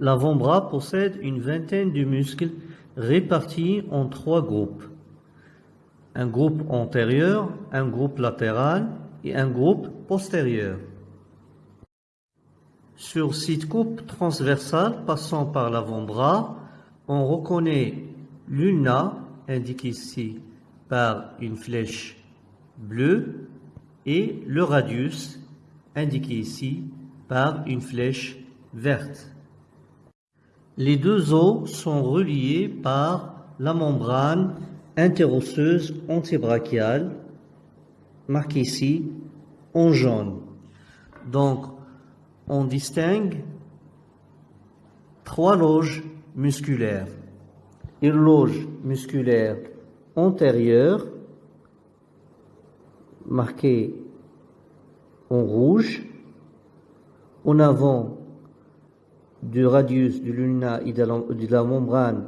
L'avant-bras possède une vingtaine de muscles répartis en trois groupes. Un groupe antérieur, un groupe latéral et un groupe postérieur. Sur cette coupe transversale passant par l'avant-bras, on reconnaît l'ulna, indiqué ici par une flèche bleue, et le radius, indiqué ici par une flèche verte. Les deux os sont reliés par la membrane interosseuse antébrachiale, marquée ici en jaune. Donc, on distingue trois loges musculaires. Une loge musculaire antérieure, marquée en rouge, en avant du radius du luna et de la membrane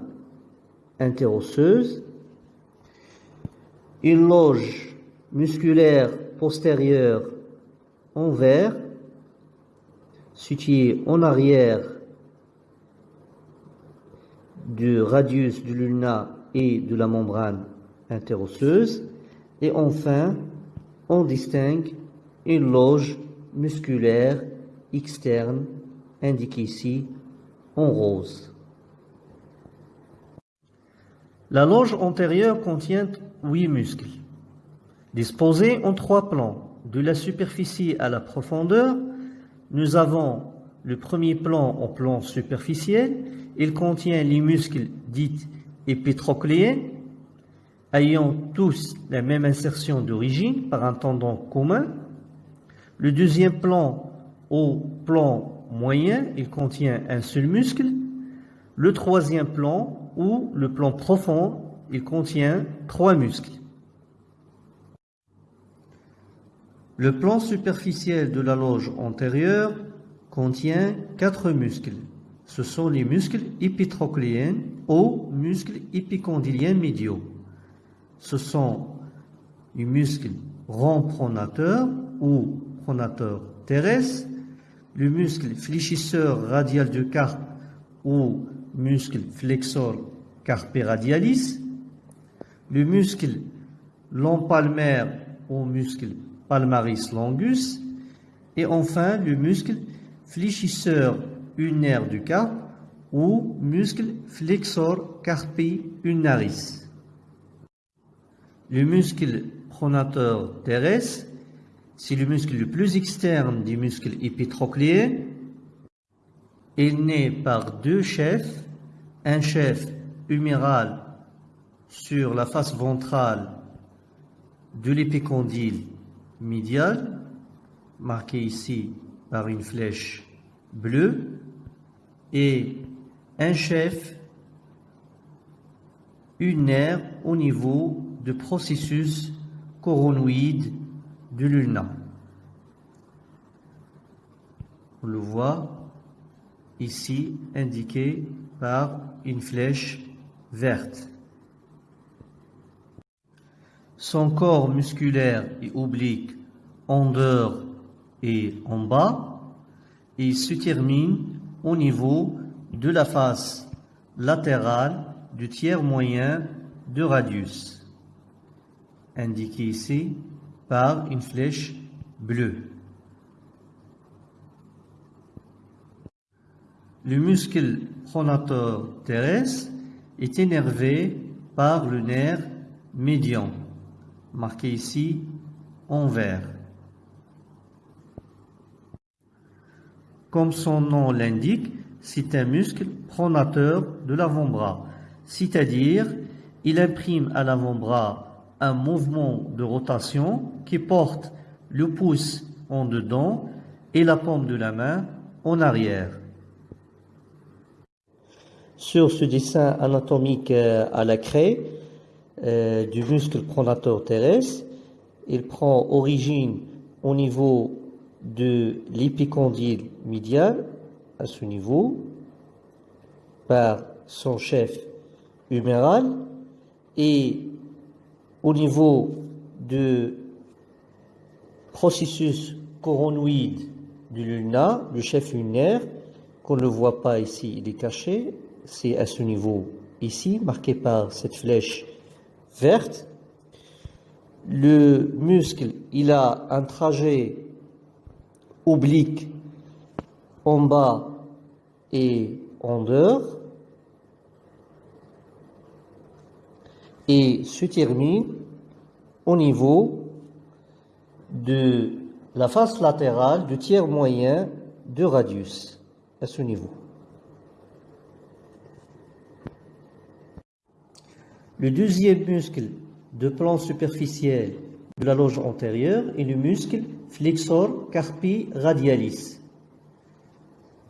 interosseuse, une loge musculaire postérieure en vert, située en arrière du radius du luna et de la membrane interosseuse, et enfin, on distingue une loge musculaire externe indiquée ici en rose. La loge antérieure contient huit muscles, disposés en trois plans. De la superficie à la profondeur, nous avons le premier plan en plan superficiel. Il contient les muscles dits épitrocléens, ayant tous la même insertion d'origine par un tendon commun. Le deuxième plan au plan moyen, il contient un seul muscle. Le troisième plan ou le plan profond, il contient trois muscles. Le plan superficiel de la loge antérieure contient quatre muscles. Ce sont les muscles épitrocléens ou muscles épicondyliens médiaux. Ce sont les muscles rond ou pronateur terrestre, le muscle fléchisseur radial du carpe ou muscle flexor carpi radialis, le muscle long palmaire ou muscle palmaris longus, et enfin le muscle fléchisseur ulnaire du carpe ou muscle flexor carpi ulnaris. Le muscle pronateur terrestre, c'est le muscle le plus externe du muscle épitrocléen. Il naît par deux chefs, un chef huméral sur la face ventrale de l'épicondyle médial, marqué ici par une flèche bleue, et un chef unaire au niveau du processus coronoïde du luna. On le voit ici indiqué par une flèche verte. Son corps musculaire est oblique en dehors et en bas et se termine au niveau de la face latérale du tiers moyen de radius, indiqué ici par une flèche bleue. Le muscle pronateur terrestre est énervé par le nerf médian, marqué ici en vert. Comme son nom l'indique, c'est un muscle pronateur de l'avant-bras, c'est-à-dire il imprime à l'avant-bras un mouvement de rotation qui porte le pouce en dedans et la paume de la main en arrière. Sur ce dessin anatomique euh, à la craie euh, du muscle pronateur terrestre, il prend origine au niveau de l'épicondyle médial, à ce niveau, par son chef huméral, et au niveau du processus coronoïde du luna, du chef lunaire, qu'on ne voit pas ici, il est caché, c'est à ce niveau ici, marqué par cette flèche verte. Le muscle, il a un trajet oblique en bas et en dehors et se termine au niveau de la face latérale du tiers moyen de radius à ce niveau. Le deuxième muscle de plan superficiel de la loge antérieure est le muscle flexor carpi radialis.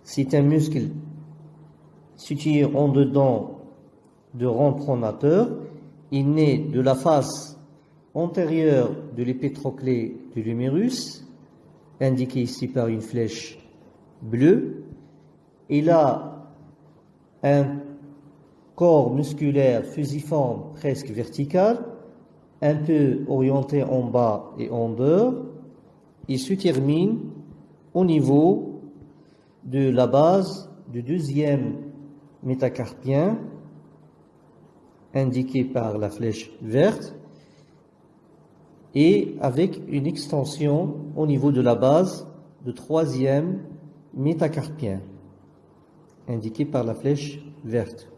C'est un muscle situé en dedans de rond pronateur. Il naît de la face antérieure de l'épétroclé du lumérus, indiqué ici par une flèche bleue. Il a un corps musculaire fusiforme presque vertical, un peu orienté en bas et en dehors, il se termine au niveau de la base du deuxième métacarpien, indiqué par la flèche verte, et avec une extension au niveau de la base du troisième métacarpien, indiqué par la flèche verte.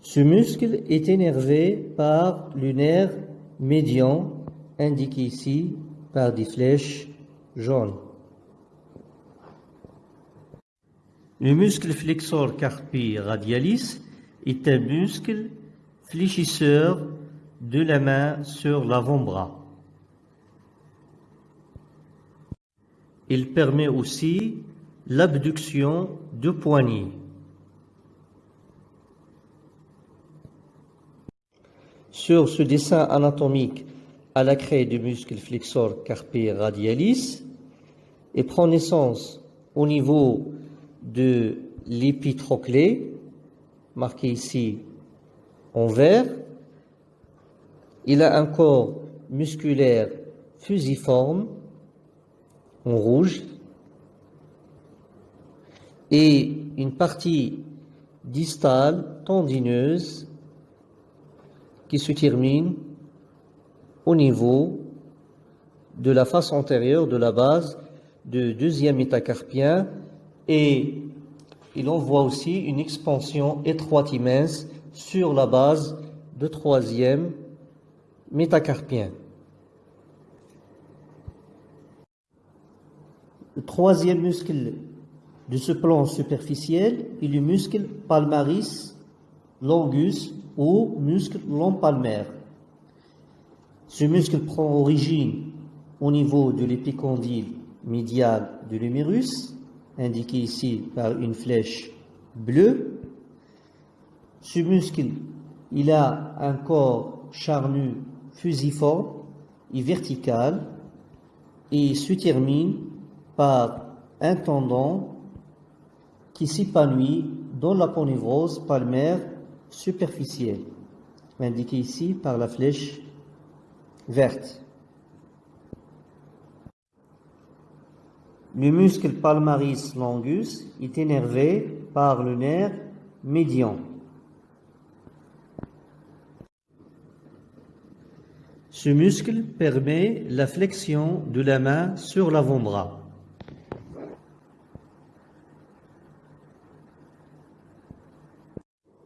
Ce muscle est énervé par le nerf médian, indiqué ici par des flèches jaunes. Le muscle flexor carpi radialis est un muscle fléchisseur de la main sur l'avant-bras. Il permet aussi l'abduction de poignet. Sur ce dessin anatomique à la craie du muscle flexor carpi radialis et prend naissance au niveau de l'épitroclé, marqué ici en vert. Il a un corps musculaire fusiforme en rouge et une partie distale tendineuse qui se termine au niveau de la face antérieure de la base du deuxième métacarpien et il envoie aussi une expansion étroite mince sur la base de troisième métacarpien. Le troisième muscle de ce plan superficiel est le muscle palmaris longus ou muscle long palmaire. Ce muscle prend origine au niveau de l'épicondyle médial de l'humérus indiqué ici par une flèche bleue. Ce muscle, il a un corps charnu fusiforme et vertical et se termine par un tendon qui s'épanouit dans la ponévrose palmaire superficielle, indiquée ici par la flèche verte. Le muscle palmaris longus est énervé par le nerf médian. Ce muscle permet la flexion de la main sur l'avant-bras.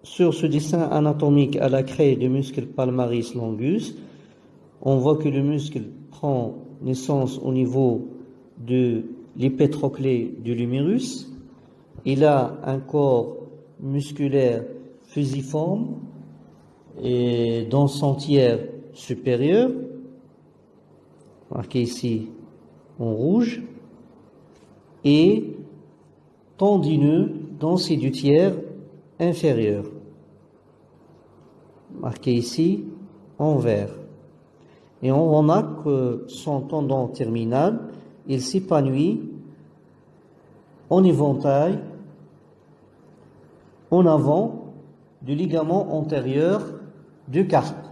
Sur ce dessin anatomique à la craie du muscle palmaris longus, on voit que le muscle prend naissance au niveau de l'hypertroclé du lumérus. Il a un corps musculaire fusiforme et dans son tiers supérieur, marqué ici en rouge, et tendineux dans ses deux tiers inférieurs, marqué ici en vert. Et on remarque que son tendon terminal il s'épanouit en éventail en avant du ligament antérieur du carpe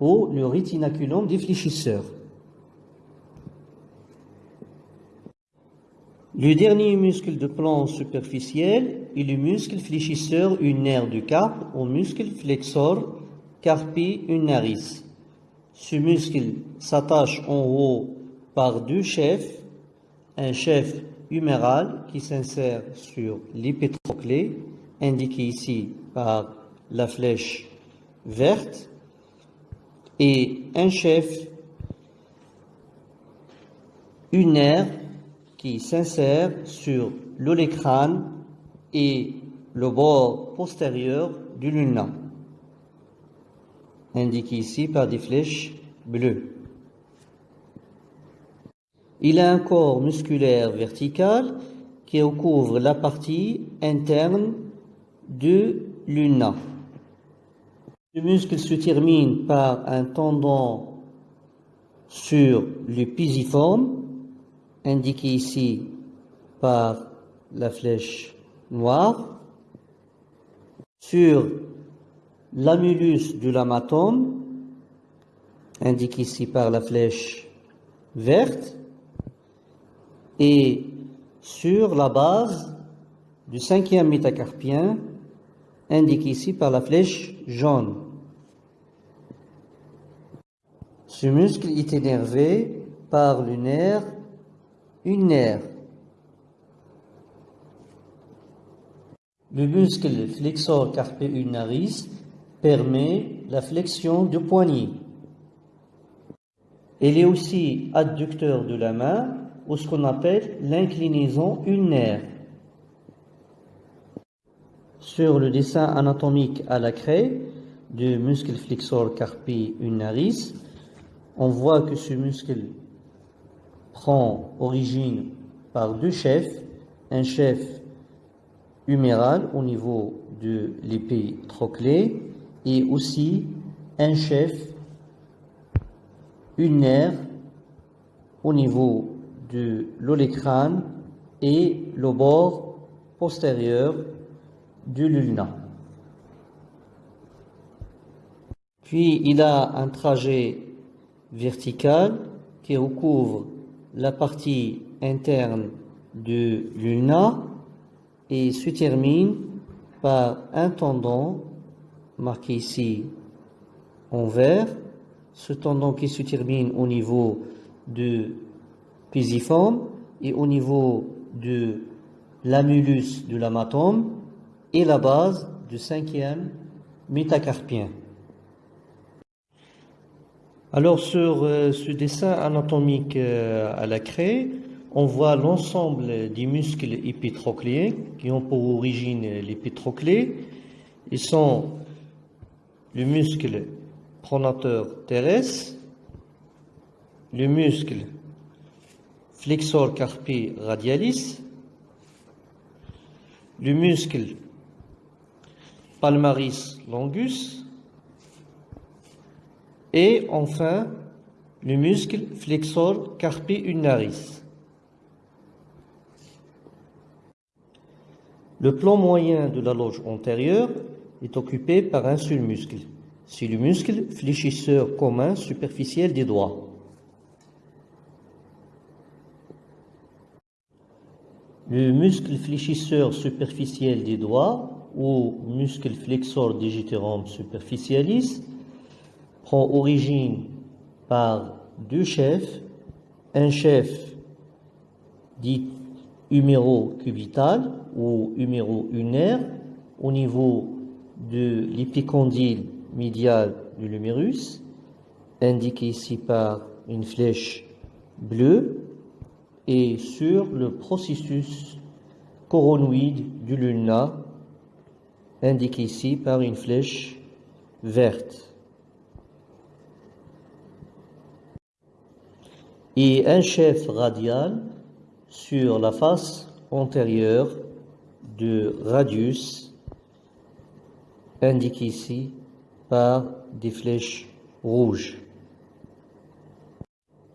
ou le rétinaculum des fléchisseurs. Le dernier muscle de plan superficiel est le muscle fléchisseur ulnaire du carpe ou muscle flexor carpi ulnaris. Ce muscle s'attache en haut par deux chefs, un chef huméral qui s'insère sur l'épétroclé, indiqué ici par la flèche verte, et un chef unaire qui s'insère sur l'olécrane et le bord postérieur du luna, indiqué ici par des flèches bleues. Il a un corps musculaire vertical qui recouvre la partie interne de l'una. Le muscle se termine par un tendon sur le pisiforme indiqué ici par la flèche noire, sur l'amulus du lamatome, indiqué ici par la flèche verte, et sur la base du cinquième métacarpien, indiqué ici par la flèche jaune. Ce muscle est énervé par le nerf nerf. Le muscle flexor carpi ulnaris permet la flexion du poignet. Il est aussi adducteur de la main ou ce qu'on appelle l'inclinaison ulnaire. Sur le dessin anatomique à la craie du muscle flexor carpi ulnaris, on voit que ce muscle prend origine par deux chefs, un chef huméral au niveau de l'épée troclée et aussi un chef unaire au niveau de l'olécrane et le bord postérieur du lulna. Puis il a un trajet vertical qui recouvre la partie interne de l'ulna et se termine par un tendon marqué ici en vert, ce tendon qui se termine au niveau du pisiforme et au niveau de l'amulus de l'amatome et la base du cinquième métacarpien. Alors sur euh, ce dessin anatomique euh, à la craie, on voit l'ensemble des muscles épitrocléens qui ont pour origine l'épitroclé. Ils sont le muscle pronateur terrestre, le muscle flexor carpi radialis, le muscle palmaris longus, et enfin, le muscle flexor carpi ulnaris. Le plan moyen de la loge antérieure est occupé par un seul muscle. C'est le muscle fléchisseur commun superficiel des doigts. Le muscle fléchisseur superficiel des doigts ou muscle flexor digitorum superficialis prend origine par deux chefs, un chef dit huméro-cubital ou huméro-unaire au niveau de l'épicondyle médial du lumérus, indiqué ici par une flèche bleue, et sur le processus coronoïde du luna, indiqué ici par une flèche verte. et un chef radial sur la face antérieure du radius indiqué ici par des flèches rouges.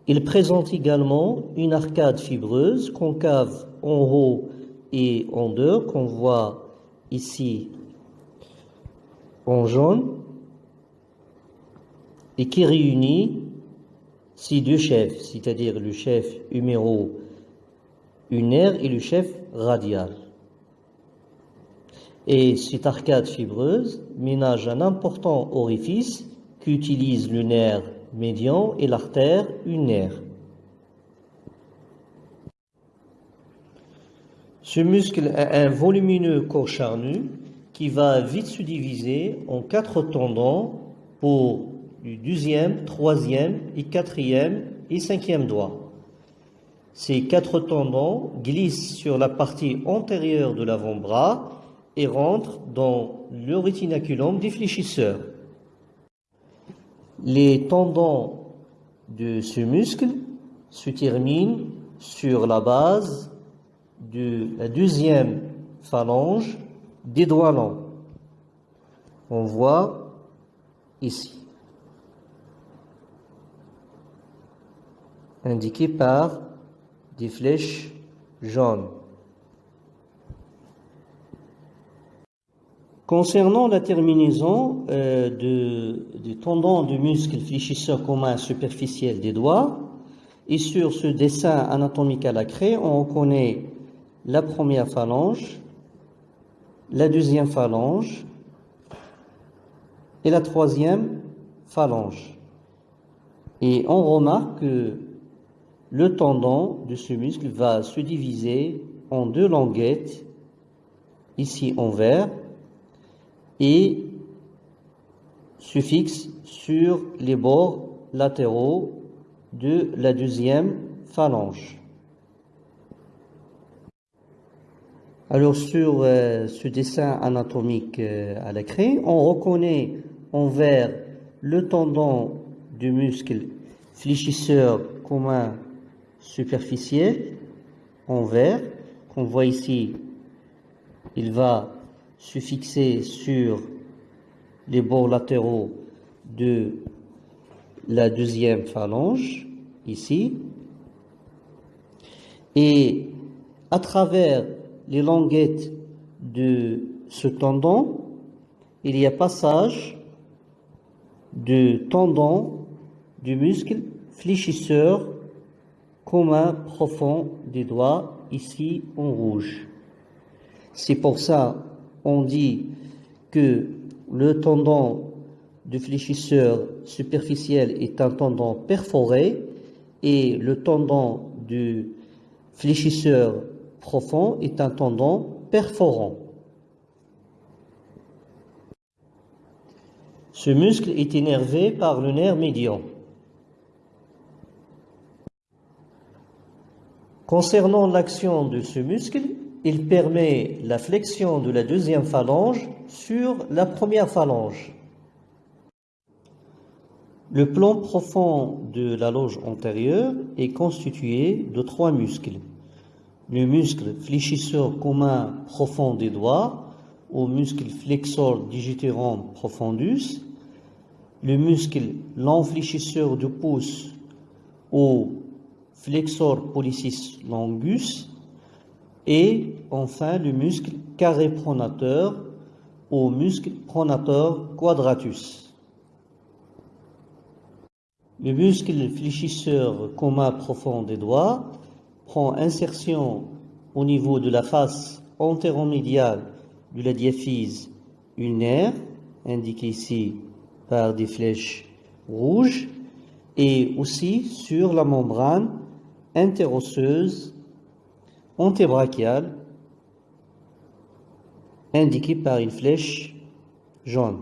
Il présente également une arcade fibreuse concave en haut et en dehors qu'on voit ici en jaune et qui réunit ces deux chefs, c'est-à-dire le chef numéro ulnaire et le chef radial. Et cette arcade fibreuse ménage un important orifice qu'utilise le nerf médian et l'artère ulnaire. Ce muscle a un volumineux corps charnu qui va vite se diviser en quatre tendons pour le deuxième, troisième et quatrième et cinquième doigt. Ces quatre tendons glissent sur la partie antérieure de l'avant-bras et rentrent dans le rétinaculum des fléchisseurs. Les tendons de ce muscle se terminent sur la base de la deuxième phalange des doigts longs. On voit ici. Indiqué par des flèches jaunes. Concernant la terminaison euh, du tendon du muscle fléchisseur commun superficiel des doigts, et sur ce dessin anatomique à la craie, on reconnaît la première phalange, la deuxième phalange et la troisième phalange. Et on remarque que le tendon de ce muscle va se diviser en deux languettes, ici en vert, et se fixe sur les bords latéraux de la deuxième phalange. Alors sur euh, ce dessin anatomique euh, à la craie, on reconnaît en vert le tendon du muscle fléchisseur commun superficiel en vert qu'on voit ici. Il va se fixer sur les bords latéraux de la deuxième phalange, ici, et à travers les languettes de ce tendon, il y a passage de tendon du muscle fléchisseur commun profond des doigts, ici en rouge. C'est pour ça on dit que le tendon du fléchisseur superficiel est un tendon perforé et le tendon du fléchisseur profond est un tendon perforant. Ce muscle est énervé par le nerf médian. Concernant l'action de ce muscle, il permet la flexion de la deuxième phalange sur la première phalange. Le plan profond de la loge antérieure est constitué de trois muscles. Le muscle fléchisseur commun profond des doigts, au muscle flexor digitorum profondus, le muscle fléchisseur du pouce, au flexor pollicis longus, et enfin le muscle carré pronateur au muscle pronateur quadratus. Le muscle fléchisseur commun profond des doigts prend insertion au niveau de la face antéromédiale de la diaphyse ulnaire, indiquée ici par des flèches rouges, et aussi sur la membrane interosseuse antébrachial indiqué par une flèche jaune.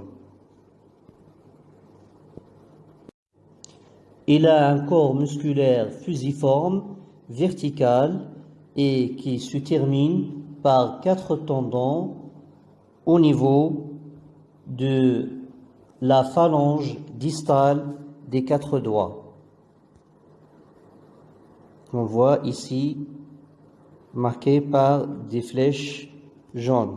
Il a un corps musculaire fusiforme, vertical et qui se termine par quatre tendons au niveau de la phalange distale des quatre doigts. On voit ici marqué par des flèches jaunes.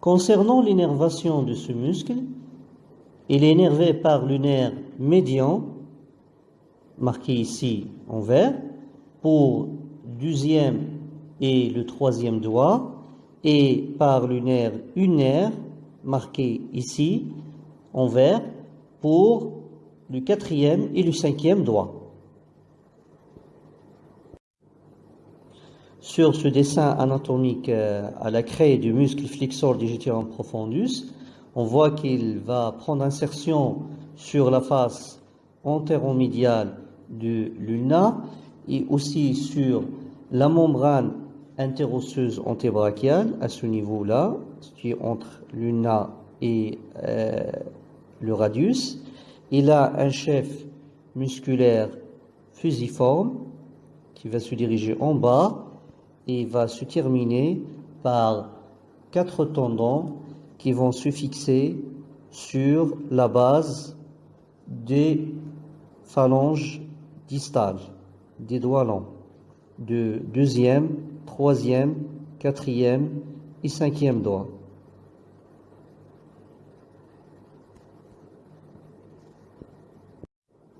Concernant l'innervation de ce muscle, il est énervé par le nerf médian, marqué ici en vert, pour deuxième et le troisième doigt et par nerf unaire marqué ici en vert pour le quatrième et le cinquième doigt. Sur ce dessin anatomique euh, à la craie du muscle flexor digitorum profondus, on voit qu'il va prendre insertion sur la face antéromédiale de l'ulna et aussi sur la membrane interosseuse antébrachiale à ce niveau-là, qui est entre l'ulna et euh, le radius. Il a un chef musculaire fusiforme qui va se diriger en bas et va se terminer par quatre tendons qui vont se fixer sur la base des phalanges distales, des doigts longs, de deuxième, troisième, quatrième et cinquième doigt.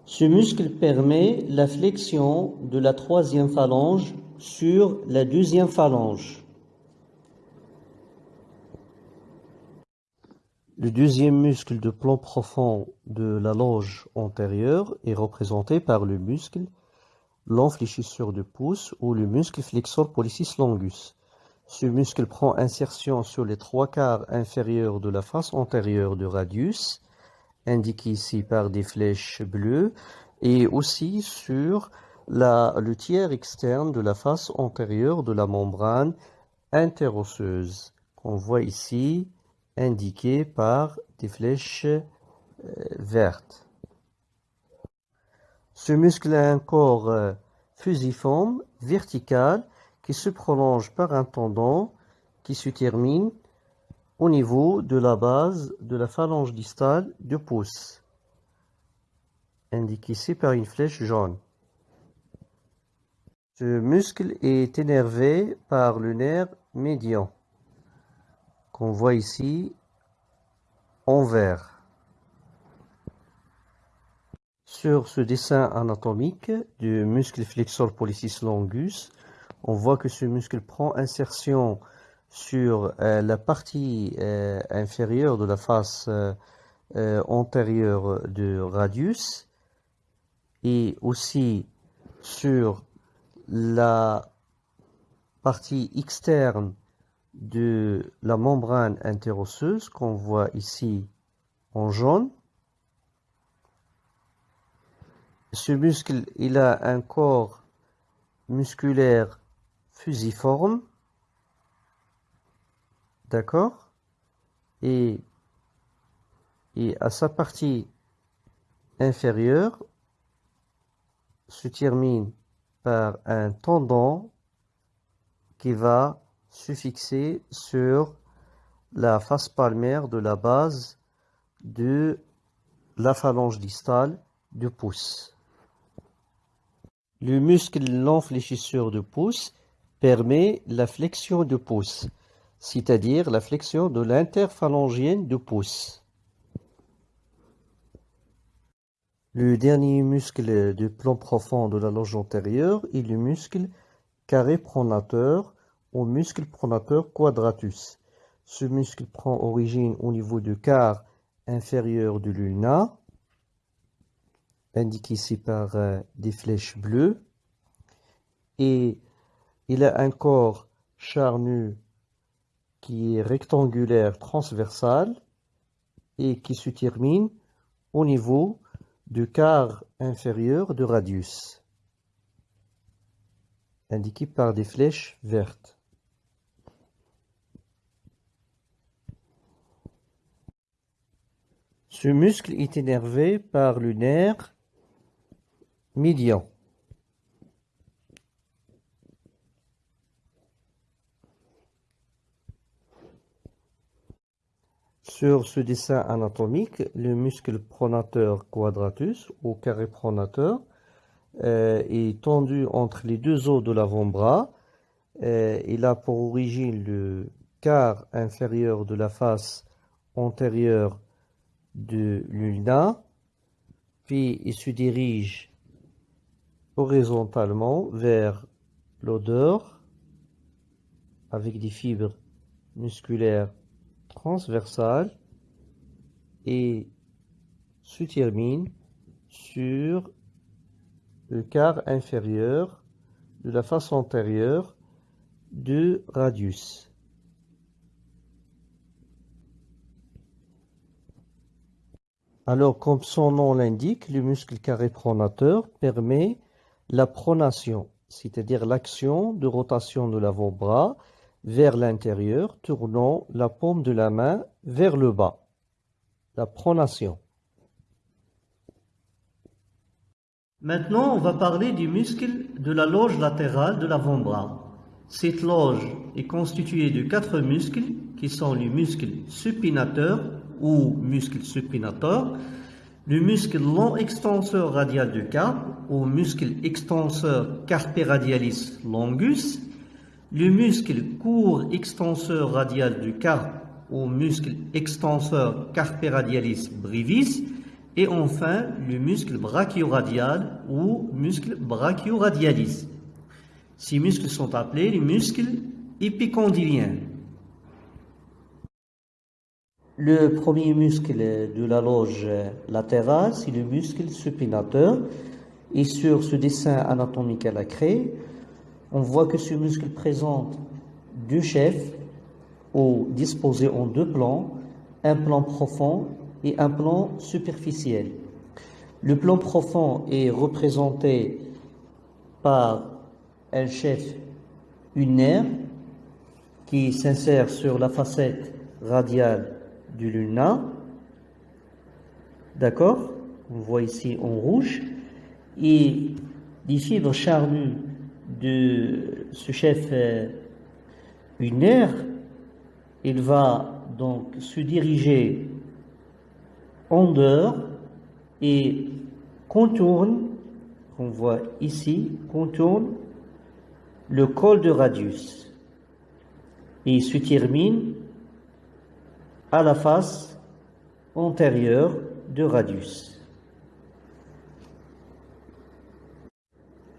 Ce muscle permet la flexion de la troisième phalange sur la deuxième phalange. Le deuxième muscle de plan profond de la loge antérieure est représenté par le muscle l'enfléchisseur de pouce ou le muscle flexor pollicis longus. Ce muscle prend insertion sur les trois quarts inférieurs de la face antérieure du radius, indiqué ici par des flèches bleues, et aussi sur le tiers externe de la face antérieure de la membrane interosseuse, qu'on voit ici indiqué par des flèches euh, vertes. Ce muscle a un corps euh, fusiforme, vertical, qui se prolonge par un tendon qui se termine au niveau de la base de la phalange distale du pouce, indiqué ici par une flèche jaune. Ce muscle est énervé par le nerf médian, qu'on voit ici en vert. Sur ce dessin anatomique du muscle flexor pollicis longus, on voit que ce muscle prend insertion sur euh, la partie euh, inférieure de la face euh, antérieure du radius et aussi sur la partie externe de la membrane interosseuse qu'on voit ici en jaune. Ce muscle, il a un corps musculaire fusiforme, d'accord? Et, et à sa partie inférieure se termine par un tendon qui va se fixer sur la face palmaire de la base de la phalange distale du pouce. Le muscle l'enfléchisseur du pouce permet la flexion du pouce, c'est-à-dire la flexion de l'interphalangienne du pouce. Le dernier muscle du plan profond de la loge antérieure est le muscle carré pronateur ou muscle pronateur quadratus. Ce muscle prend origine au niveau du quart inférieur de l'ulna, indiqué ici par euh, des flèches bleues, et il a un corps charnu qui est rectangulaire transversal et qui se termine au niveau du quart inférieur de radius, indiqué par des flèches vertes. Ce muscle est énervé par le nerf médian. Sur ce dessin anatomique, le muscle pronateur quadratus ou carré pronateur euh, est tendu entre les deux os de l'avant-bras. Euh, il a pour origine le quart inférieur de la face antérieure de l'ulna, puis il se dirige horizontalement vers l'odeur avec des fibres musculaires transversales et se termine sur le quart inférieur de la face antérieure du radius. Alors, comme son nom l'indique, le muscle carré pronateur permet la pronation, c'est-à-dire l'action de rotation de l'avant-bras vers l'intérieur, tournant la paume de la main vers le bas. La pronation. Maintenant, on va parler du muscle de la loge latérale de l'avant-bras. Cette loge est constituée de quatre muscles qui sont les muscles supinateur ou muscle supinateur, le muscle long extenseur radial du carpe ou muscle extenseur carpe radialis longus, le muscle court extenseur radial du carpe ou muscle extenseur carpe radialis brevis et enfin, le muscle brachioradial ou muscle brachioradialis. Ces muscles sont appelés les muscles épicondyliens. Le premier muscle de la loge latérale, c'est le muscle supinateur. Et sur ce dessin anatomique à la craie, on voit que ce muscle présente deux chefs ou disposés en deux plans, un plan profond et un plan superficiel. Le plan profond est représenté par un chef unaire qui s'insère sur la facette radiale du luna. D'accord? On voit ici en rouge. Et les fibres charnues de ce chef euh, unaire, il va donc se diriger en dehors et contourne, on voit ici, contourne le col de radius et se termine à la face antérieure de radius.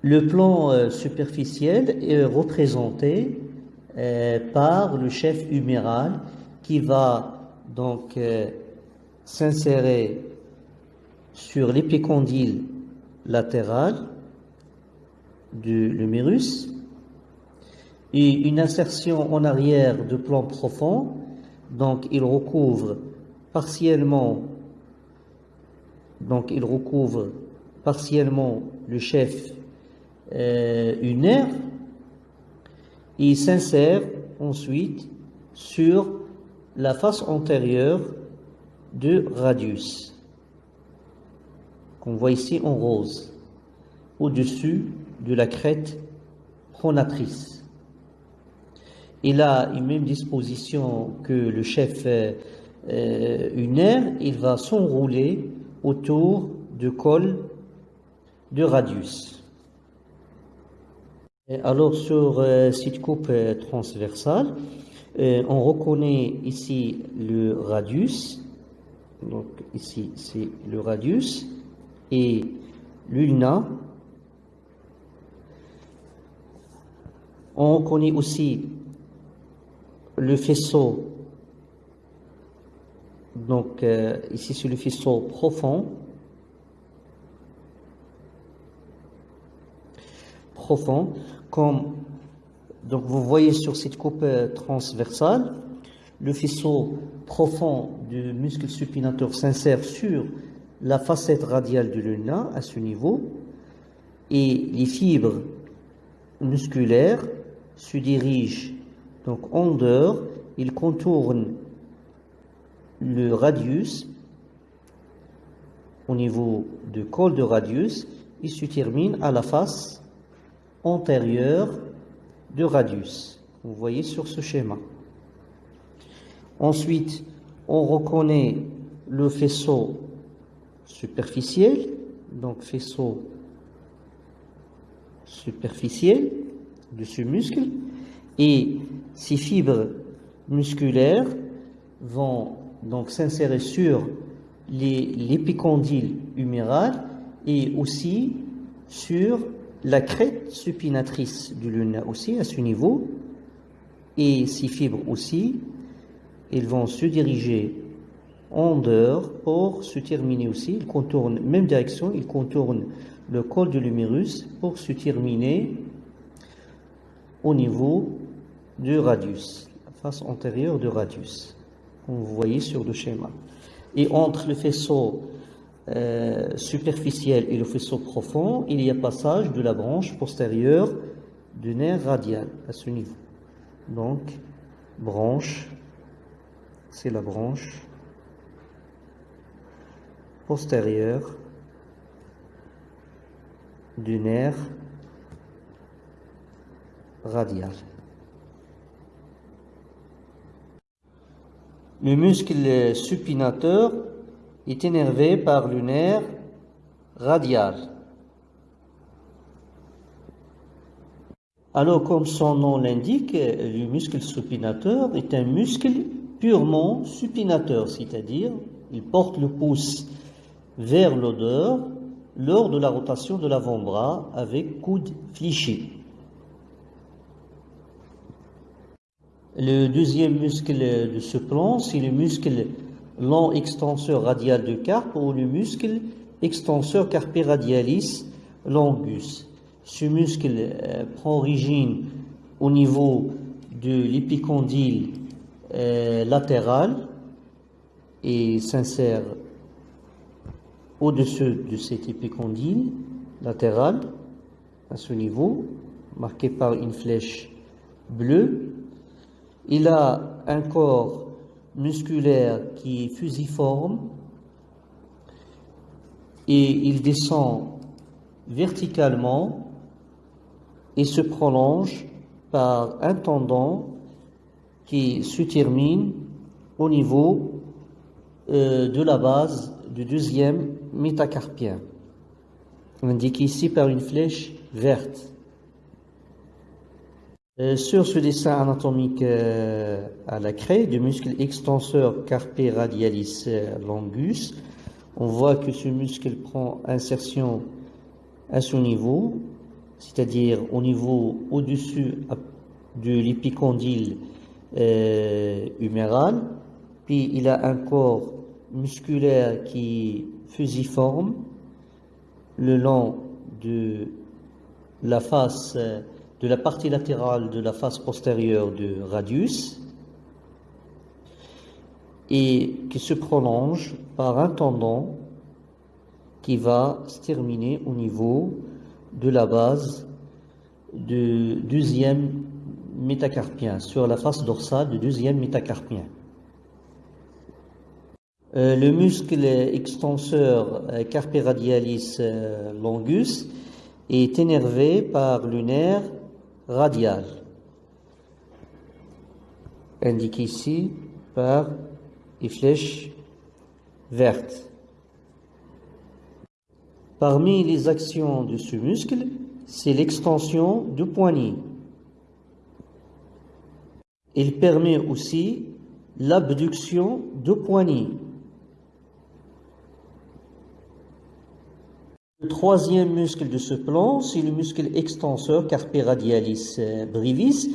Le plan euh, superficiel est représenté euh, par le chef huméral qui va donc euh, s'insérer sur l'épicondyle latéral du l'humérus et une insertion en arrière de plan profond. Donc, il recouvre partiellement, donc il recouvre partiellement le chef euh, unaire et s'insère ensuite sur la face antérieure de radius, qu'on voit ici en rose, au-dessus de la crête pronatrice. Il a une même disposition que le chef euh, unaire, il va s'enrouler autour du col de radius. Alors sur euh, cette coupe euh, transversale, on reconnaît ici le radius. Donc ici c'est le radius et l'ulna. On connaît aussi le faisceau, donc euh, ici c'est le faisceau profond, profond, comme donc vous voyez sur cette coupe euh, transversale, le faisceau profond du muscle supinateur s'insère sur la facette radiale du luna à ce niveau et les fibres musculaires se dirigent donc en dehors, ils contournent le radius au niveau du col de radius et se terminent à la face antérieure du radius. Vous voyez sur ce schéma. Ensuite, on reconnaît le faisceau superficiel, donc faisceau superficiel de ce muscle, et ces fibres musculaires vont donc s'insérer sur l'épicondyle huméral et aussi sur la crête supinatrice du luna aussi à ce niveau et ces fibres aussi, ils vont se diriger en dehors pour se terminer aussi. Ils contournent même direction, ils contournent le col de l'humérus pour se terminer au niveau du radius, la face antérieure du radius, comme vous voyez sur le schéma. Et entre le faisceau euh, superficiel et le faisceau profond, il y a passage de la branche postérieure du nerf radial à ce niveau. Donc, branche, c'est la branche postérieure du nerf radial. Le muscle supinateur est énervé par le nerf radial. Alors, comme son nom l'indique, le muscle supinateur est un muscle purement supinateur, c'est-à-dire il porte le pouce vers l'odeur lors de la rotation de l'avant-bras avec coude fléchi. Le deuxième muscle de ce plan, c'est le muscle long extenseur radial de carpe ou le muscle extenseur carpi radialis longus. Ce muscle euh, prend origine au niveau de l'épicondyle euh, latéral et s'insère au-dessus de cet épicondyle latéral, à ce niveau, marqué par une flèche bleue. Il a un corps musculaire qui est fusiforme et il descend verticalement et se prolonge par un tendon qui se termine au niveau euh, de la base du deuxième métacarpien, indiqué ici par une flèche verte. Euh, sur ce dessin anatomique euh, à la craie du muscle extenseur carpe radialis longus, on voit que ce muscle prend insertion à ce niveau, c'est-à-dire au niveau au-dessus de l'épicondyle huméral, puis il a un corps musculaire qui fusiforme le long de la face, de la partie latérale de la face postérieure du radius et qui se prolonge par un tendon qui va se terminer au niveau de la base du deuxième métacarpien, sur la face dorsale du deuxième métacarpien. Euh, le muscle extenseur euh, carpe radialis euh, longus est énervé par le nerf radial, indiqué ici par les flèches vertes. Parmi les actions de ce muscle, c'est l'extension du poignet. Il permet aussi l'abduction du poignet. Le troisième muscle de ce plan, c'est le muscle extenseur carpe radialis euh, brevis,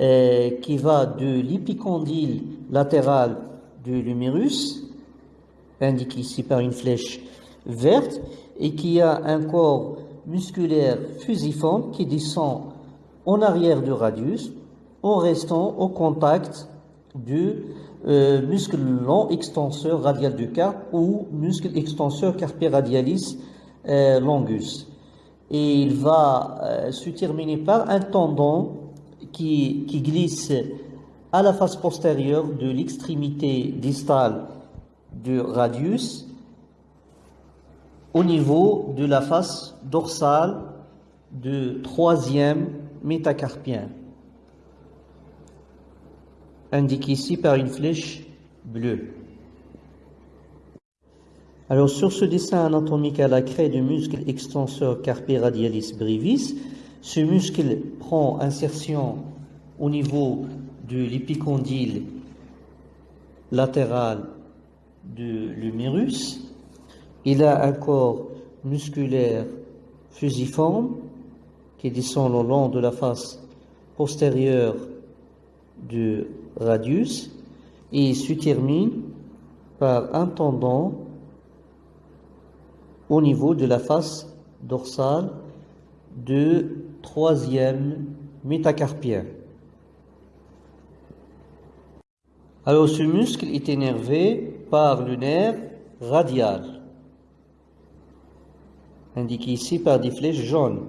euh, qui va de l'épicondyle latéral de l'humérus, indiqué ici par une flèche verte, et qui a un corps musculaire fusiforme qui descend en arrière du radius en restant au contact du euh, muscle long extenseur radial du carpe ou muscle extenseur carpe radialis longus. Et il va euh, se terminer par un tendon qui, qui glisse à la face postérieure de l'extrémité distale du radius au niveau de la face dorsale du troisième métacarpien, indiqué ici par une flèche bleue. Alors sur ce dessin anatomique à la craie du muscle extenseur carpi radialis brevis, ce muscle prend insertion au niveau de l'épicondyle latéral de l'humérus. Il a un corps musculaire fusiforme qui descend le long de la face postérieure du radius et se termine par un tendon au niveau de la face dorsale du troisième métacarpien. Alors ce muscle est énervé par le nerf radial, indiqué ici par des flèches jaunes.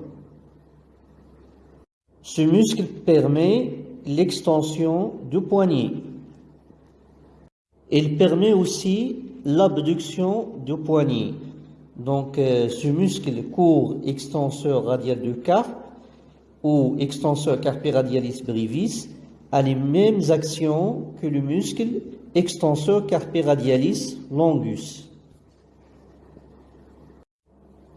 Ce muscle permet l'extension du poignet. Il permet aussi l'abduction du poignet. Donc, euh, ce muscle court extenseur radial du carpe ou extenseur carpi radialis brevis a les mêmes actions que le muscle extenseur carpi radialis longus.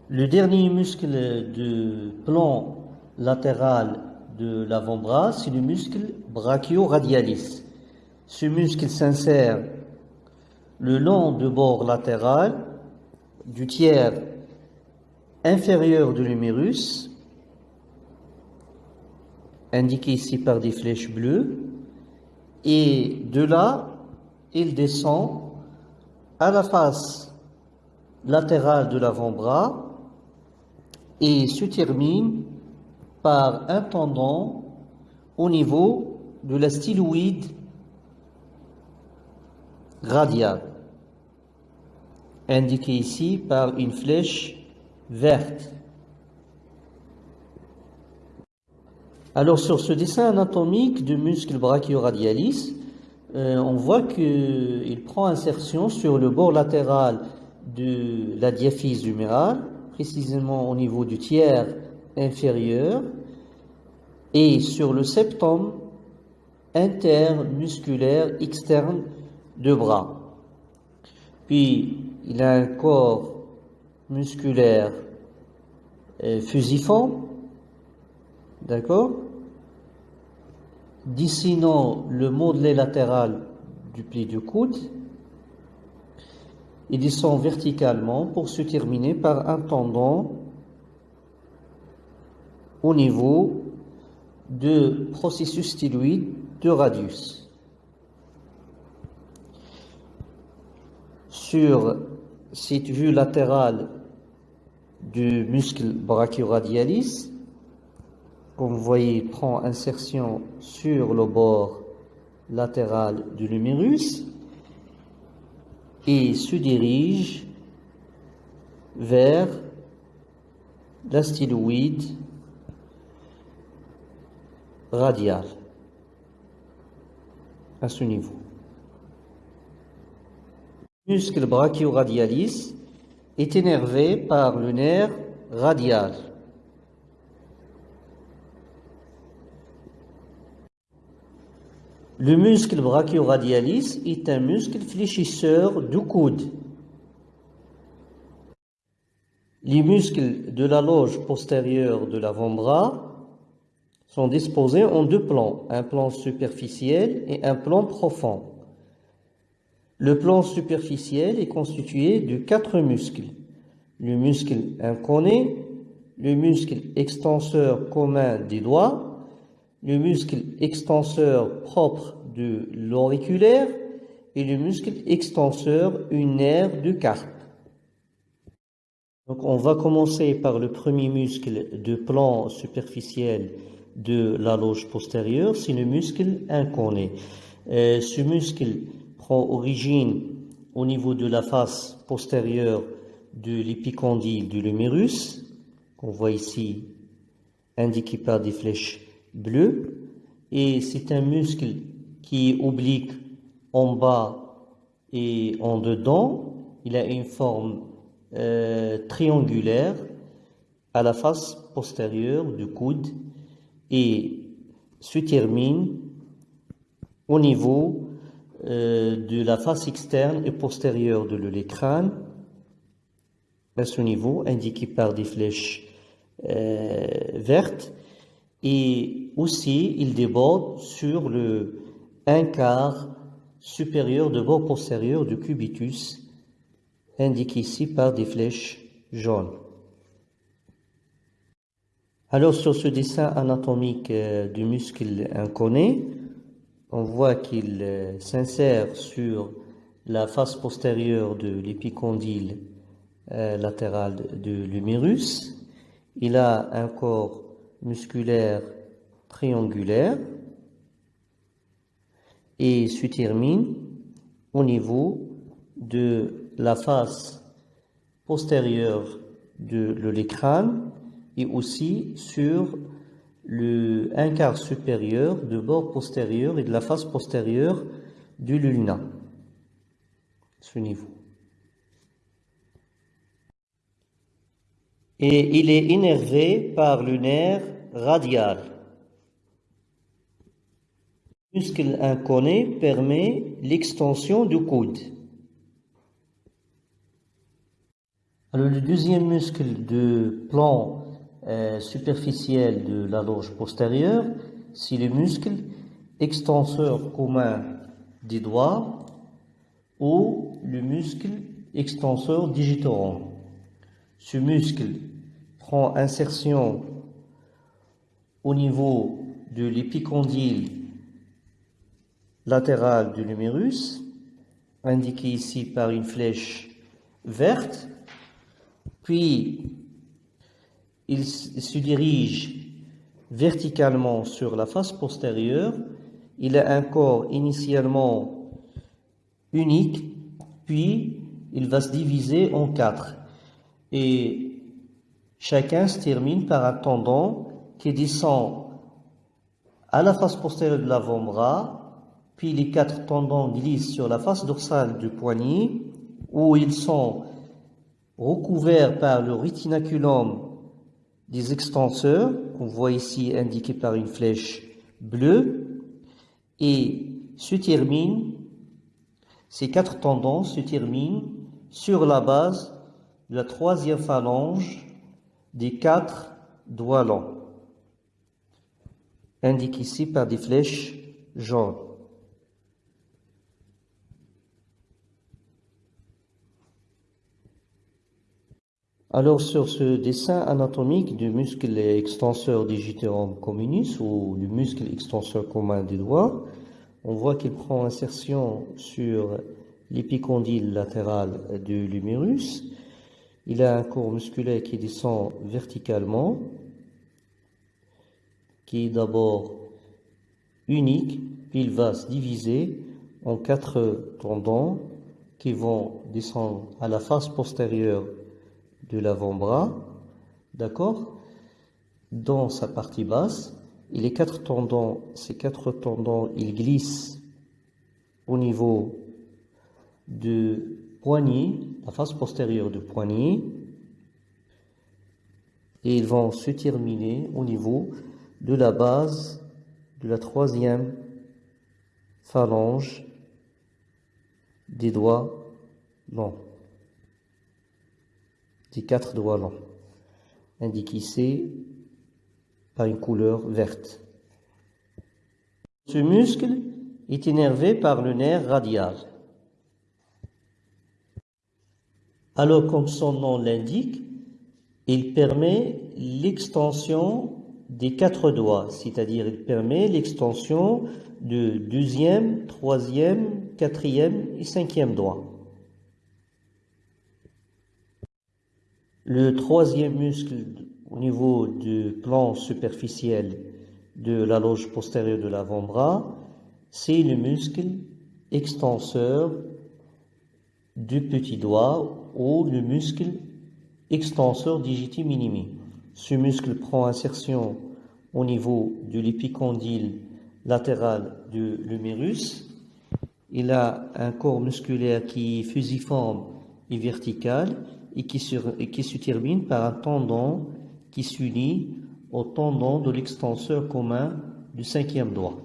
Le dernier muscle du plan latéral de l'avant-bras, c'est le muscle brachio-radialis. Ce muscle s'insère le long du bord latéral du tiers inférieur de l'humérus, indiqué ici par des flèches bleues, et de là, il descend à la face latérale de l'avant-bras et se termine par un tendon au niveau de la styloïde radiale indiqué ici par une flèche verte. Alors sur ce dessin anatomique du muscle brachioradialis, euh, on voit qu'il prend insertion sur le bord latéral de la diaphyse humérale, précisément au niveau du tiers inférieur, et sur le septum intermusculaire externe de bras. Puis il a un corps musculaire fusiforme, d'accord? Dessinant le modelé latéral du pli du coude, il descend verticalement pour se terminer par un tendon au niveau de processus styloïde de radius. Sur cette vue latérale du muscle brachioradialis, comme vous voyez, prend insertion sur le bord latéral du lumérus et se dirige vers la styloïde radiale à ce niveau muscle brachioradialis est énervé par le nerf radial. Le muscle brachioradialis est un muscle fléchisseur du coude. Les muscles de la loge postérieure de l'avant-bras sont disposés en deux plans, un plan superficiel et un plan profond. Le plan superficiel est constitué de quatre muscles. Le muscle inconé, le muscle extenseur commun des doigts, le muscle extenseur propre de l'auriculaire et le muscle extenseur unaire du carpe. Donc on va commencer par le premier muscle de plan superficiel de la loge postérieure, c'est le muscle inconé. Euh, ce muscle prend origine au niveau de la face postérieure de l'épicondyle du lumérus, qu'on voit ici indiqué par des flèches bleues, et c'est un muscle qui est oblique en bas et en dedans. Il a une forme euh, triangulaire à la face postérieure du coude et se termine au niveau euh, de la face externe et postérieure de l'écran à ce niveau, indiqué par des flèches euh, vertes. Et aussi, il déborde sur le un quart supérieur de bord postérieur du cubitus, indiqué ici par des flèches jaunes. Alors sur ce dessin anatomique euh, du muscle inconé, on voit qu'il euh, s'insère sur la face postérieure de l'épicondyle euh, latéral de l'humérus. Il a un corps musculaire triangulaire et se termine au niveau de la face postérieure de l'écran et aussi sur le un quart supérieur de bord postérieur et de la face postérieure du luna, ce niveau. Et il est énervé par le nerf radial. Le muscle inconnu permet l'extension du coude. Alors le deuxième muscle de plan euh, superficielle de la loge postérieure, c'est le muscle extenseur commun des doigts ou le muscle extenseur digitorum. Ce muscle prend insertion au niveau de l'épicondyle latéral du numérus, indiqué ici par une flèche verte, puis il se dirige verticalement sur la face postérieure. Il a un corps initialement unique, puis il va se diviser en quatre. Et chacun se termine par un tendon qui descend à la face postérieure de l'avant-bras, puis les quatre tendons glissent sur la face dorsale du poignet, où ils sont recouverts par le rétinaculum des extenseurs, qu'on voit ici indiqués par une flèche bleue, et se termine, ces quatre tendons se terminent sur la base de la troisième phalange des quatre doigts longs, indiqués ici par des flèches jaunes. Alors sur ce dessin anatomique du muscle extenseur digitorum communis ou du muscle extenseur commun des doigts, on voit qu'il prend insertion sur l'épicondyle latéral de l'humérus. Il a un corps musculaire qui descend verticalement, qui est d'abord unique, puis il va se diviser en quatre tendons qui vont descendre à la face postérieure de l'avant-bras, d'accord? Dans sa partie basse, et les quatre tendons, ces quatre tendons, ils glissent au niveau de poignet, la face postérieure du poignet, et ils vont se terminer au niveau de la base de la troisième phalange des doigts longs quatre doigts longs, indiqués par une couleur verte. Ce muscle est énervé par le nerf radial. Alors, comme son nom l'indique, il permet l'extension des quatre doigts, c'est-à-dire il permet l'extension de deuxième, troisième, quatrième et cinquième doigt. Le troisième muscle au niveau du plan superficiel de la loge postérieure de l'avant-bras, c'est le muscle extenseur du petit doigt ou le muscle extenseur digiti minimi. Ce muscle prend insertion au niveau de l'épicondyle latéral de l'humérus. Il a un corps musculaire qui est fusiforme et vertical et qui, se, termine par un tendon qui s'unit au tendon de l'extenseur commun du cinquième doigt.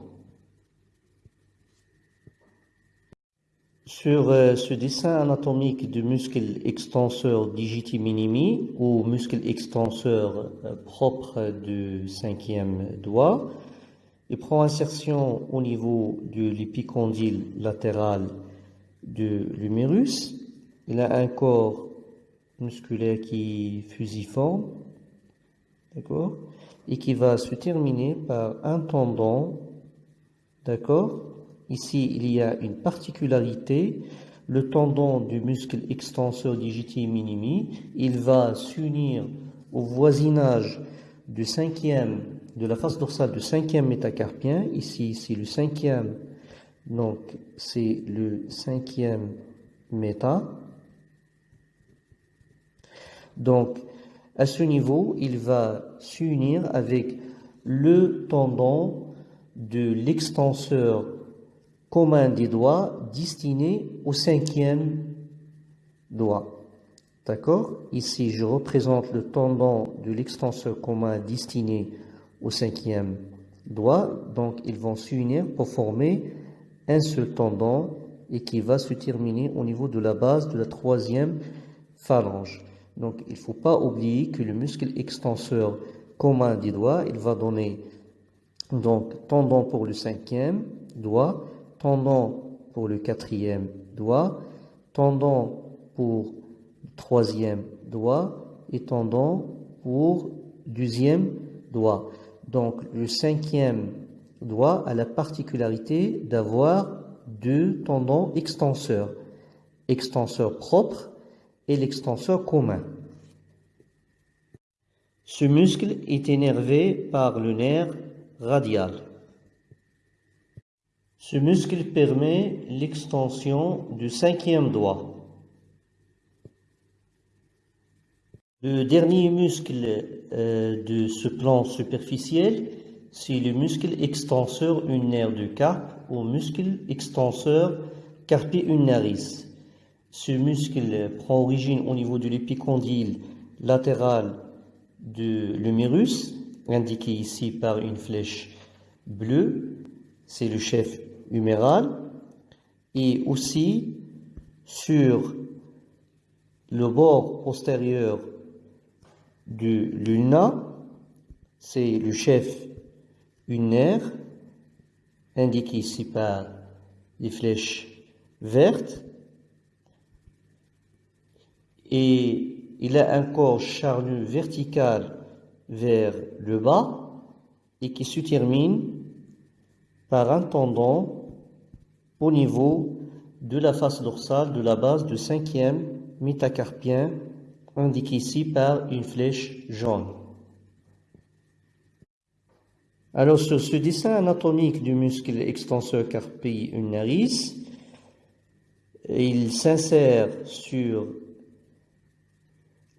Sur euh, ce dessin anatomique du muscle extenseur digiti minimi ou muscle extenseur euh, propre du cinquième doigt, il prend insertion au niveau de l'épicondyle latéral de l'humérus. Il a un corps musculaire qui fusiforme, d'accord et qui va se terminer par un tendon. D'accord Ici, il y a une particularité. Le tendon du muscle extenseur digiti minimi, il va s'unir au voisinage du cinquième, de la face dorsale du cinquième métacarpien. Ici, c'est le cinquième, donc c'est le cinquième méta. Donc, à ce niveau, il va s'unir avec le tendon de l'extenseur commun des doigts destiné au cinquième doigt. D'accord? Ici, je représente le tendon de l'extenseur commun destiné au cinquième doigt. Donc, ils vont s'unir pour former un seul tendon et qui va se terminer au niveau de la base de la troisième phalange. Donc, il ne faut pas oublier que le muscle extenseur commun des doigts, il va donner donc tendon pour le cinquième doigt, tendon pour le quatrième doigt, tendon pour le troisième doigt et tendon pour deuxième doigt. Donc le cinquième doigt a la particularité d'avoir deux tendons extenseurs, extenseur propre l'extenseur commun. Ce muscle est énervé par le nerf radial. Ce muscle permet l'extension du cinquième doigt. Le dernier muscle euh, de ce plan superficiel, c'est le muscle extenseur ulnaire du carpe ou muscle extenseur carpi ulnaris. Ce muscle prend origine au niveau de l'épicondyle latéral de l'humérus, indiqué ici par une flèche bleue, c'est le chef huméral, et aussi sur le bord postérieur du luna, c'est le chef unaire, indiqué ici par des flèches vertes, et il a un corps charnu vertical vers le bas et qui se termine par un tendon au niveau de la face dorsale de la base du cinquième métacarpien, indiqué ici par une flèche jaune. Alors sur ce dessin anatomique du muscle extenseur carpi ulnaris, il s'insère sur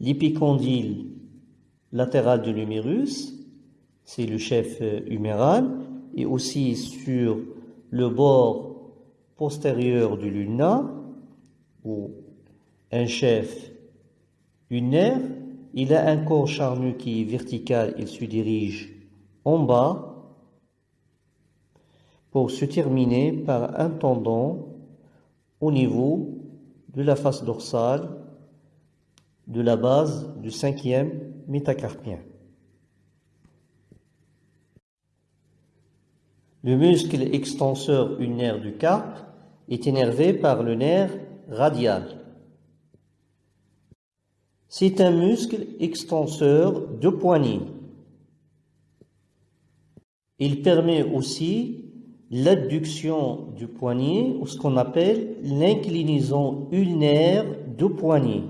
L'épicondyle latéral de l'humérus, c'est le chef huméral, et aussi sur le bord postérieur du luna, ou un chef unaire, il a un corps charnu qui est vertical, il se dirige en bas pour se terminer par un tendon au niveau de la face dorsale de la base du cinquième métacarpien. Le muscle extenseur ulnaire du carpe est énervé par le nerf radial. C'est un muscle extenseur de poignet. Il permet aussi l'adduction du poignet ou ce qu'on appelle l'inclinaison ulnaire du poignet.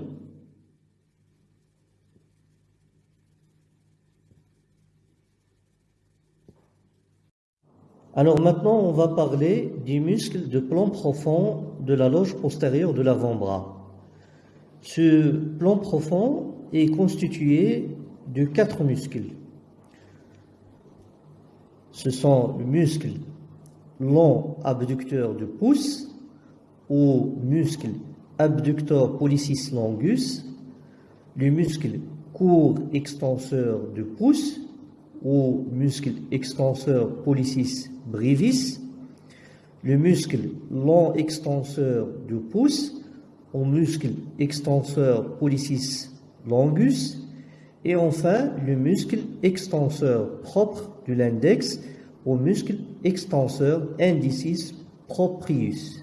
Alors maintenant, on va parler du muscle de plan profond de la loge postérieure de l'avant-bras. Ce plan profond est constitué de quatre muscles. Ce sont le muscle long abducteur du pouce ou muscle abducteur pollicis longus, le muscle court extenseur du pouce ou muscle extenseur pollicis brevis, le muscle long extenseur du pouce au muscle extenseur pollicis longus et enfin le muscle extenseur propre de l'index au muscle extenseur indicis proprius.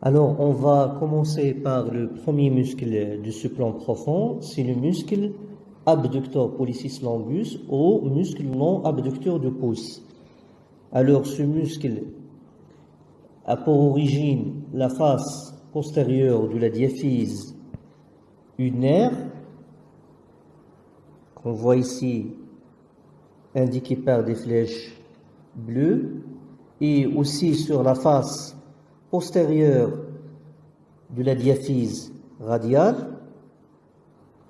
Alors, on va commencer par le premier muscle de ce plan profond, c'est le muscle abducteur pollicis longus ou muscle non abducteur du pouce. Alors, ce muscle a pour origine la face postérieure de la diaphyse unaire, qu'on voit ici indiqué par des flèches bleues, et aussi sur la face postérieure de la diaphyse radiale,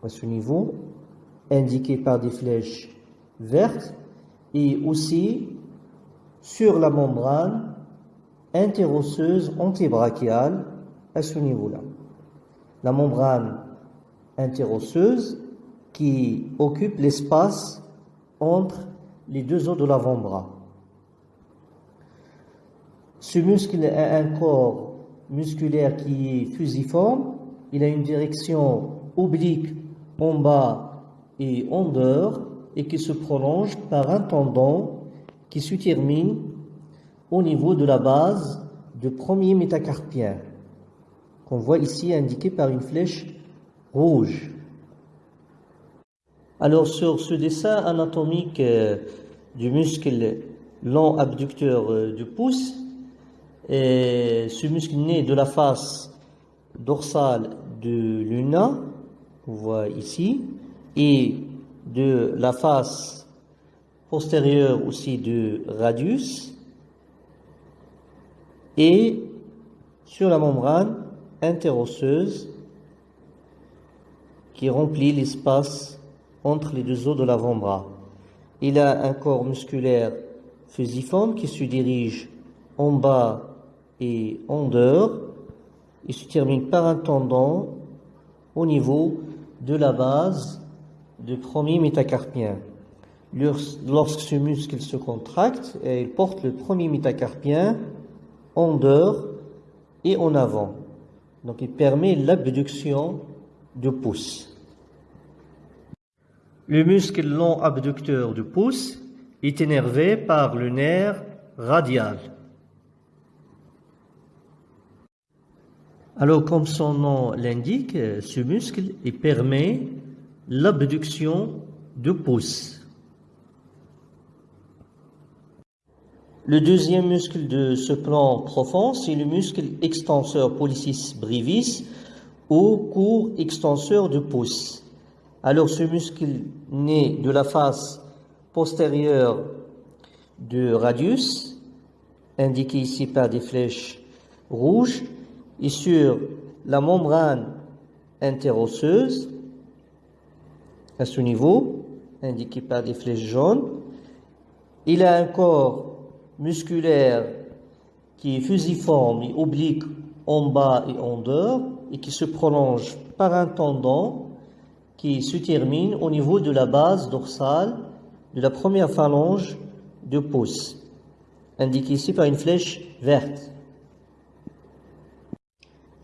à ce niveau, indiqué par des flèches vertes, et aussi sur la membrane interosseuse antébrachiale à ce niveau-là. La membrane interosseuse qui occupe l'espace entre les deux os de l'avant-bras. Ce muscle a un corps musculaire qui est fusiforme. Il a une direction oblique en bas et en dehors et qui se prolonge par un tendon qui se termine au niveau de la base du premier métacarpien qu'on voit ici indiqué par une flèche rouge. Alors sur ce dessin anatomique euh, du muscle long abducteur euh, du pouce, ce muscle né de la face dorsale de l'una, on voit ici, et de la face postérieure aussi de radius, et sur la membrane interosseuse qui remplit l'espace entre les deux os de l'avant-bras. Il a un corps musculaire fusiforme qui se dirige en bas et en dehors. Il se termine par un tendon au niveau de la base du premier métacarpien. Lorsque ce muscle se contracte, il porte le premier métacarpien en dehors et en avant. Donc il permet l'abduction du pouce. Le muscle long abducteur du pouce est énervé par le nerf radial. Alors, comme son nom l'indique, ce muscle permet l'abduction du pouce. Le deuxième muscle de ce plan profond, c'est le muscle extenseur pollicis brevis ou court extenseur du pouce. Alors, ce muscle naît de la face postérieure du radius, indiqué ici par des flèches rouges, et sur la membrane interosseuse, à ce niveau, indiqué par des flèches jaunes. Il a un corps musculaire qui est fusiforme et oblique en bas et en dehors et qui se prolonge par un tendon qui se termine au niveau de la base dorsale de la première phalange du pouce, indiqué ici par une flèche verte.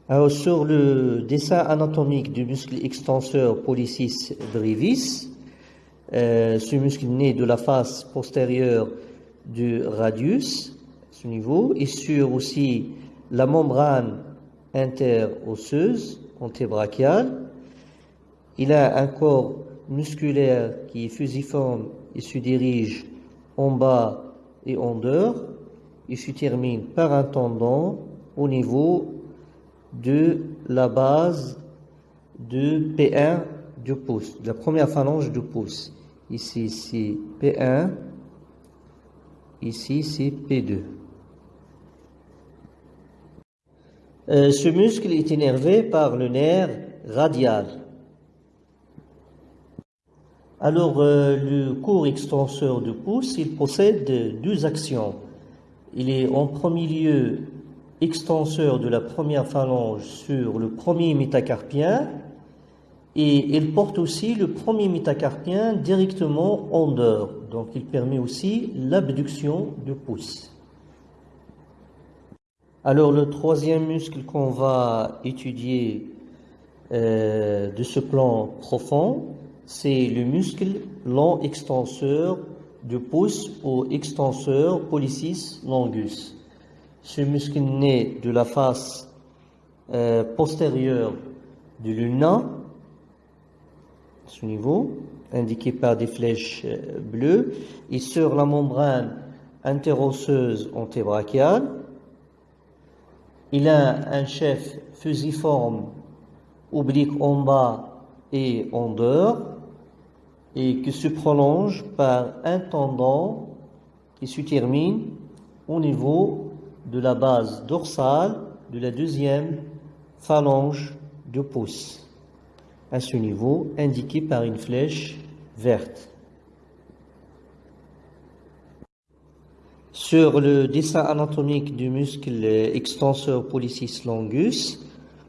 Alors, sur le dessin anatomique du muscle extenseur pollicis brevis, euh, ce muscle né de la face postérieure du radius, ce niveau, et sur aussi la membrane interosseuse antébrachiale. Il a un corps musculaire qui est fusiforme et se dirige en bas et en dehors. Il se termine par un tendon au niveau de la base de P1 du pouce, de la première phalange du pouce. Ici, c'est P1, ici, c'est P2. Euh, ce muscle est énervé par le nerf radial. Alors, euh, le court extenseur du pouce, il possède deux actions. Il est en premier lieu extenseur de la première phalange sur le premier métacarpien et il porte aussi le premier métacarpien directement en dehors. Donc il permet aussi l'abduction du pouce. Alors le troisième muscle qu'on va étudier euh, de ce plan profond, c'est le muscle long extenseur du pouce ou extenseur pollicis longus. Ce muscle naît de la face euh, postérieur du luna, ce niveau, indiqué par des flèches euh, bleues, et sur la membrane interosseuse antébrachiale. Il a un chef fusiforme oblique en bas et en dehors, et qui se prolonge par un tendon qui se termine au niveau de la base dorsale de la deuxième phalange de pouce, à ce niveau indiqué par une flèche verte. Sur le dessin anatomique du muscle extenseur pollicis longus,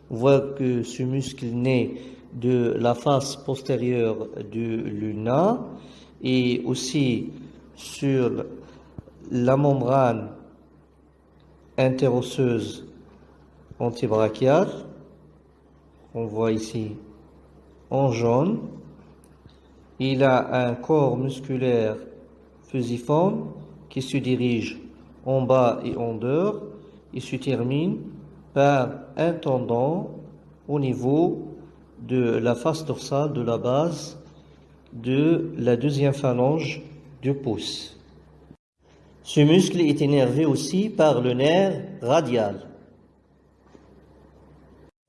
on voit que ce muscle naît de la face postérieure du luna et aussi sur la membrane interosseuse antibrachiale. On voit ici en jaune. Il a un corps musculaire fusiforme qui se dirige en bas et en dehors et se termine par un tendon au niveau de la face dorsale de la base de la deuxième phalange du pouce. Ce muscle est énervé aussi par le nerf radial.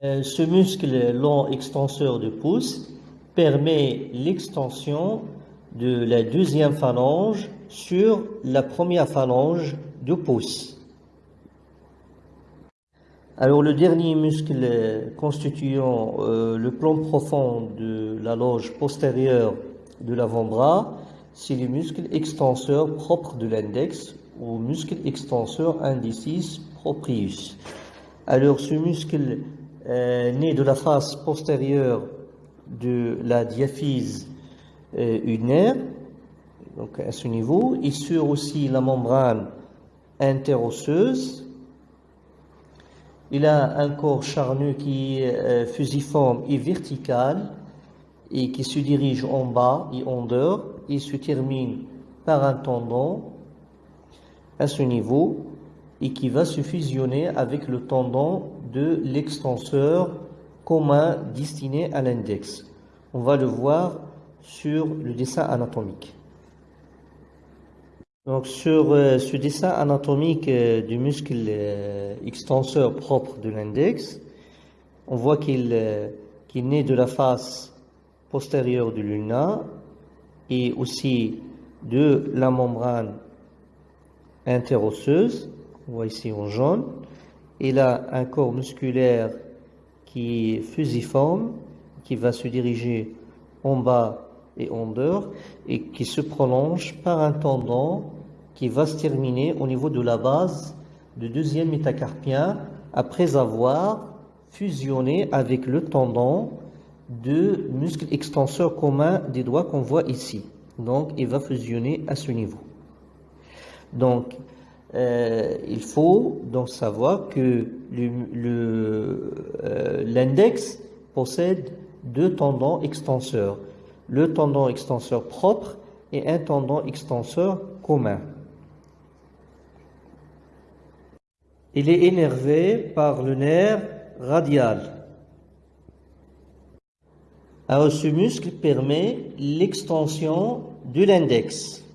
Euh, ce muscle long extenseur du pouce permet l'extension de la deuxième phalange sur la première phalange du pouce. Alors le dernier muscle constituant euh, le plan profond de la loge postérieure de l'avant-bras, c'est le muscle extenseur propre de l'index ou muscle extenseur indicis proprius. Alors ce muscle euh, naît de la face postérieure de la diaphyse euh, unaire, donc à ce niveau, et sur aussi la membrane interosseuse, il a un corps charnu qui est euh, fusiforme et vertical et qui se dirige en bas et en dehors et se termine par un tendon à ce niveau et qui va se fusionner avec le tendon de l'extenseur commun destiné à l'index. On va le voir sur le dessin anatomique. Donc sur euh, ce dessin anatomique euh, du muscle euh, extenseur propre de l'index, on voit qu'il naît de la face postérieure du luna et aussi de la membrane interosseuse, on voit ici en jaune. Il a un corps musculaire qui est fusiforme, qui va se diriger en bas et en dehors et qui se prolonge par un tendon qui va se terminer au niveau de la base du deuxième métacarpien après avoir fusionné avec le tendon de muscle extenseur commun des doigts qu'on voit ici. Donc, il va fusionner à ce niveau. Donc, euh, il faut donc savoir que euh, l'index possède deux tendons extenseurs. Le tendon extenseur propre et un tendon extenseur commun. Il est énervé par le nerf radial. Alors ce muscle permet l'extension de l'index.